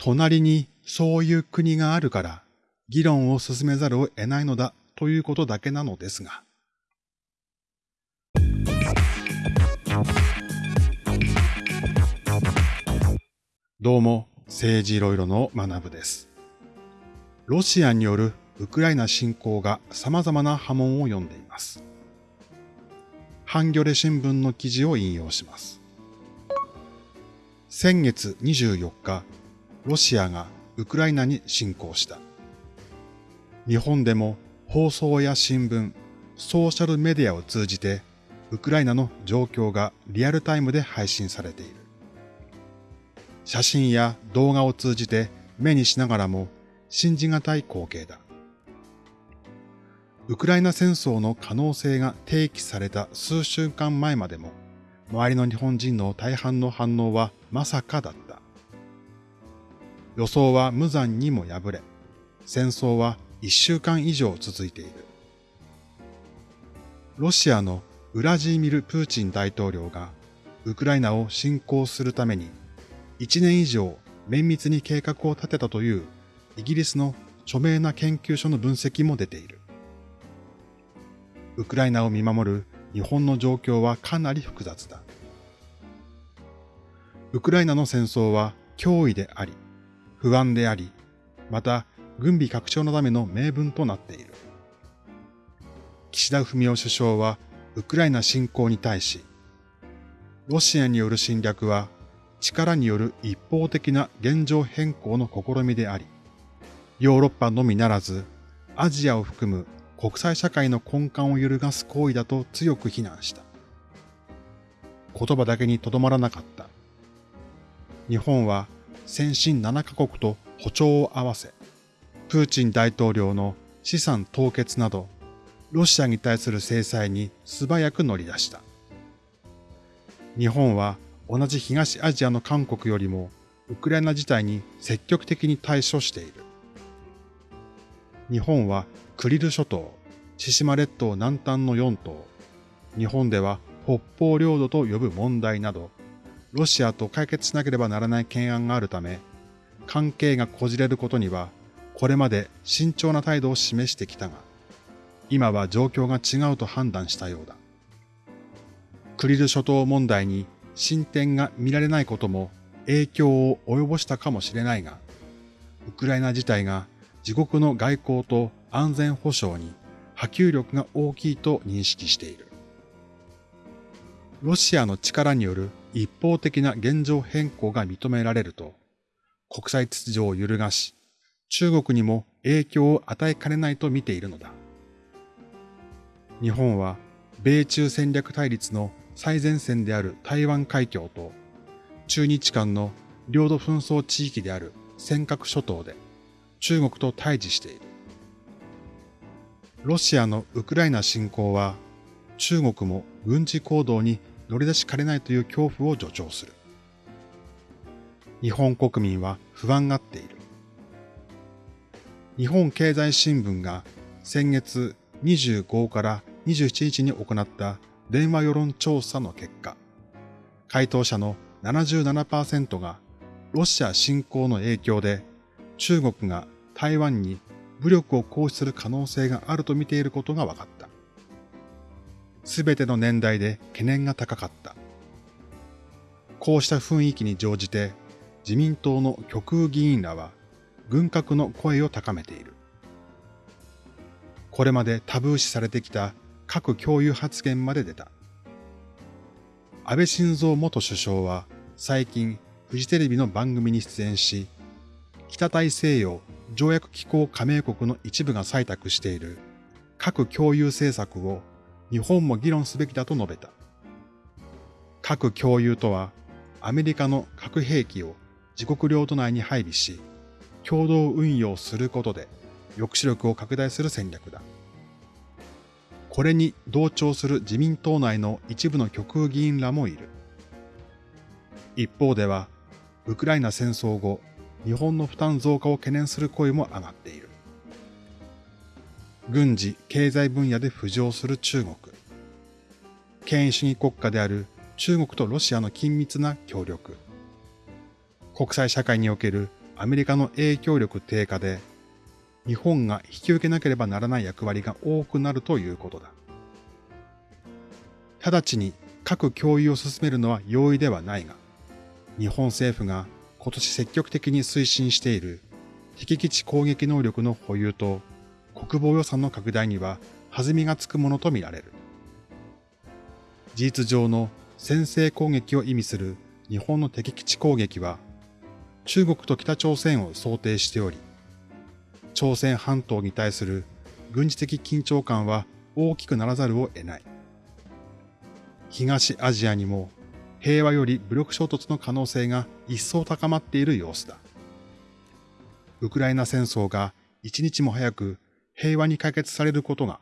隣にそういう国があるから議論を進めざるを得ないのだということだけなのですが。どうも、政治いろいろの学部です。ロシアによるウクライナ侵攻が様々な波紋を読んでいます。ハンギョレ新聞の記事を引用します。先月24日、ロシアがウクライナに侵攻した。日本でも放送や新聞、ソーシャルメディアを通じてウクライナの状況がリアルタイムで配信されている。写真や動画を通じて目にしながらも信じがたい光景だ。ウクライナ戦争の可能性が提起された数週間前までも、周りの日本人の大半の反応はまさかだった。予想は無残にも敗れ、戦争は一週間以上続いている。ロシアのウラジーミル・プーチン大統領がウクライナを侵攻するために1年以上綿密に計画を立てたというイギリスの著名な研究所の分析も出ている。ウクライナを見守る日本の状況はかなり複雑だ。ウクライナの戦争は脅威であり、不安であり、また軍備拡張のための名分となっている。岸田文雄首相はウクライナ侵攻に対し、ロシアによる侵略は力による一方的な現状変更の試みであり、ヨーロッパのみならず、アジアを含む国際社会の根幹を揺るがす行為だと強く非難した。言葉だけにとどまらなかった。日本は先進7カ国と歩調を合わせ、プーチン大統領の資産凍結など、ロシアに対する制裁に素早く乗り出した。日本は同じ東アジアの韓国よりもウクライナ事態に積極的に対処している。日本はクリル諸島、千島列島南端の4島、日本では北方領土と呼ぶ問題など、ロシアと解決しなければならない懸案があるため、関係がこじれることには、これまで慎重な態度を示してきたが、今は状況が違うと判断したようだ。クリル諸島問題に進展が見られないことも影響を及ぼしたかもしれないが、ウクライナ自体が自国の外交と安全保障に波及力が大きいと認識している。ロシアの力による一方的な現状変更が認められると、国際秩序を揺るがし、中国にも影響を与えかねないと見ているのだ。日本は米中戦略対立の最前線である台湾海峡と中日間の領土紛争地域である尖閣諸島で中国と対峙している。ロシアのウクライナ侵攻は中国も軍事行動に乗り出しかねないという恐怖を助長する。日本国民は不安がっている。日本経済新聞が先月25から27日に行った電話世論調査の結果、回答者の77%がロシア侵攻の影響で中国が台湾に武力を行使する可能性があると見ていることが分かった。すべての年代で懸念が高かった。こうした雰囲気に乗じて自民党の極右議員らは軍拡の声を高めている。これまでタブー視されてきた核共有発言まで出た。安倍晋三元首相は最近フジテレビの番組に出演し、北大西洋条約機構加盟国の一部が採択している核共有政策を日本も議論すべきだと述べた。核共有とは、アメリカの核兵器を自国領土内に配備し、共同運用することで抑止力を拡大する戦略だ。これに同調する自民党内の一部の極右議員らもいる。一方では、ウクライナ戦争後、日本の負担増加を懸念する声も上がっている。軍事、経済分野で浮上する中国。権威主義国家である中国とロシアの緊密な協力。国際社会におけるアメリカの影響力低下で、日本が引き受けなければならない役割が多くなるということだ。直ちに核共有を進めるのは容易ではないが、日本政府が今年積極的に推進している敵基地攻撃能力の保有と国防予算の拡大には弾みがつくものとみられる。事実上の先制攻撃を意味する日本の敵基地攻撃は中国と北朝鮮を想定しており、朝鮮半島に対する軍事的緊張感は大きくならざるを得ない。東アジアにも平和より武力衝突の可能性が一層高まっている様子だ。ウクライナ戦争が一日も早く平和に解決されることが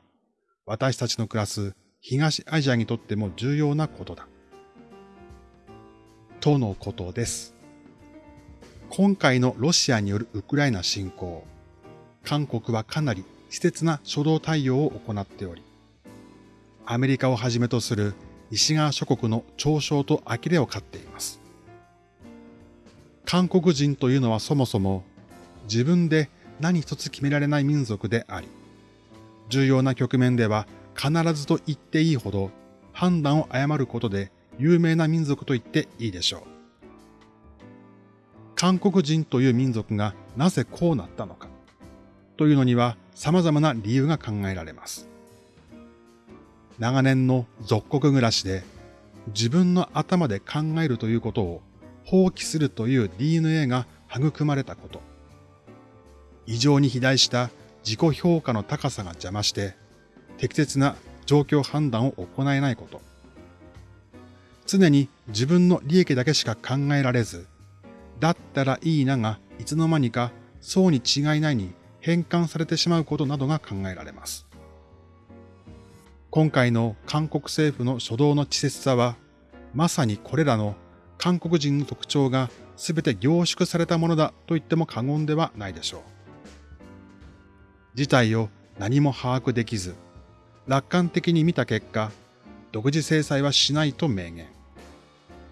私たちの暮らす東アジアにとっても重要なことだ。とのことです。今回のロシアによるウクライナ侵攻、韓国はかなり稚拙な初動対応を行っており、アメリカをはじめとする西側諸国の嘲笑と呆れを買っています。韓国人というのはそもそも自分で何一つ決められない民族であり、重要な局面では必ずと言っていいほど判断を誤ることで有名な民族と言っていいでしょう。韓国人という民族がなぜこうなったのかというのには様々な理由が考えられます。長年の属国暮らしで自分の頭で考えるということを放棄するという DNA が育まれたこと。異常に肥大した自己評価の高さが邪魔して適切な状況判断を行えないこと。常に自分の利益だけしか考えられず、だったらいいながいつの間にかそうに違いないに変換されてしまうことなどが考えられます。今回の韓国政府の初動の稚拙さは、まさにこれらの韓国人の特徴が全て凝縮されたものだと言っても過言ではないでしょう。事態を何も把握できず、楽観的に見た結果、独自制裁はしないと明言。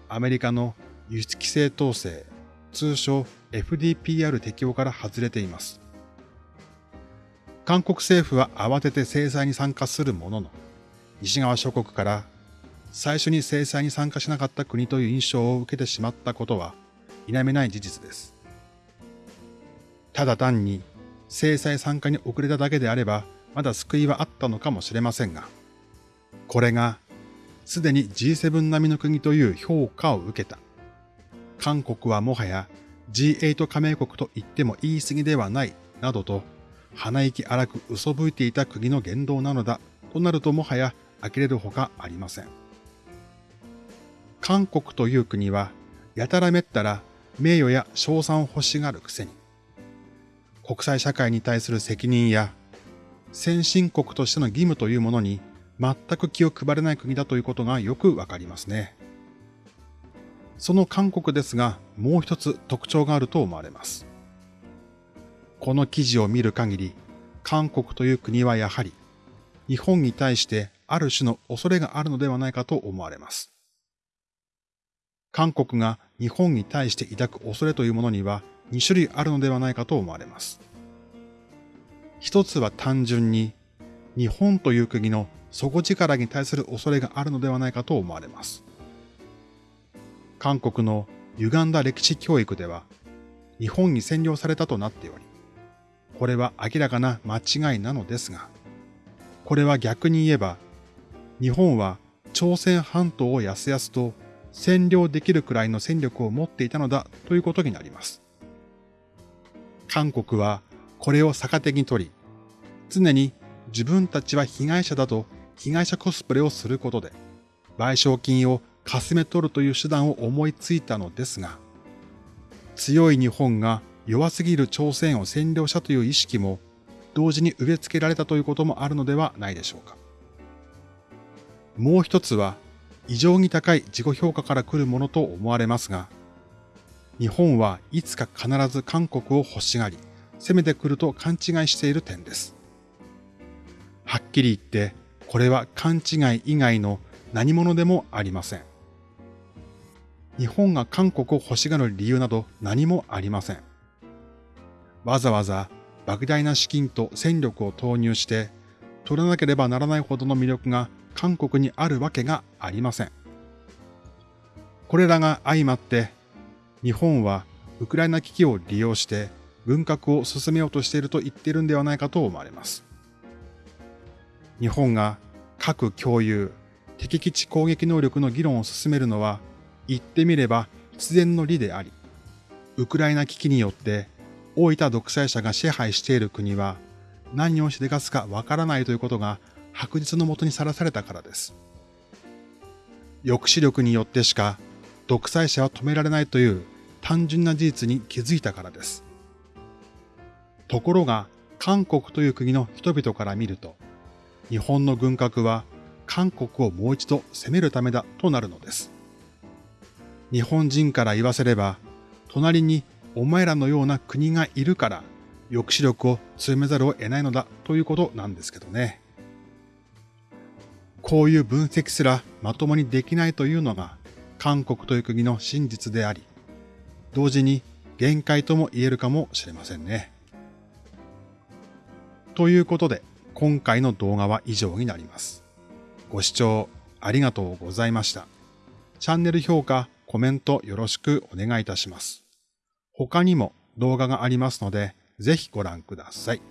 アメリカの輸出規制統制、通称 FDPR 適用から外れています。韓国政府は慌てて制裁に参加するものの、西側諸国から最初に制裁に参加しなかった国という印象を受けてしまったことは否めない事実です。ただ単に制裁参加に遅れただけであればまだ救いはあったのかもしれませんが、これがすでに G7 並みの国という評価を受けた。韓国はもはや G8 加盟国と言っても言い過ぎではないなどと鼻息荒く嘘吹いていた国の言動なのだとなるともはや呆れるほかありません。韓国という国はやたらめったら名誉や賞賛を欲しがるくせに国際社会に対する責任や先進国としての義務というものに全く気を配れない国だということがよくわかりますね。その韓国ですが、もう一つ特徴があると思われます。この記事を見る限り、韓国という国はやはり、日本に対してある種の恐れがあるのではないかと思われます。韓国が日本に対して抱く恐れというものには2種類あるのではないかと思われます。一つは単純に日本という国の底力に対する恐れがあるのではないかと思われます。韓国の歪んだ歴史教育では、日本に占領されたとなっており、これは明らかな間違いなのですが、これは逆に言えば、日本は朝鮮半島をやすやすと占領できるくらいの戦力を持っていたのだということになります。韓国はこれを逆手に取り、常に自分たちは被害者だと被害者コスプレをすることで、賠償金をかすめ取るという手段を思いついたのですが、強い日本が弱すぎる朝鮮を占領したという意識も同時に植え付けられたということもあるのではないでしょうか。もう一つは異常に高い自己評価から来るものと思われますが、日本はいつか必ず韓国を欲しがり、攻めてくると勘違いしている点です。はっきり言って、これは勘違い以外の何者でもありません。日本が韓国を欲しがる理由など何もありません。わざわざ莫大な資金と戦力を投入して取らなければならないほどの魅力が韓国にあるわけがありません。これらが相まって日本はウクライナ危機を利用して軍拡を進めようとしていると言っているんではないかと思われます。日本が核共有、敵基地攻撃能力の議論を進めるのは言ってみれば必然の理であり、ウクライナ危機によって大分独裁者が支配している国は何をしでかすかわからないということが白日のもとにさらされたからです。抑止力によってしか独裁者は止められないという単純な事実に気づいたからです。ところが韓国という国の人々から見ると、日本の軍拡は韓国をもう一度攻めるためだとなるのです。日本人から言わせれば、隣にお前らのような国がいるから抑止力を強めざるを得ないのだということなんですけどね。こういう分析すらまともにできないというのが韓国という国の真実であり、同時に限界とも言えるかもしれませんね。ということで、今回の動画は以上になります。ご視聴ありがとうございました。チャンネル評価、コメントよろしくお願いいたします。他にも動画がありますので、ぜひご覧ください。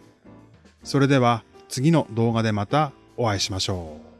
それでは次の動画でまたお会いしましょう。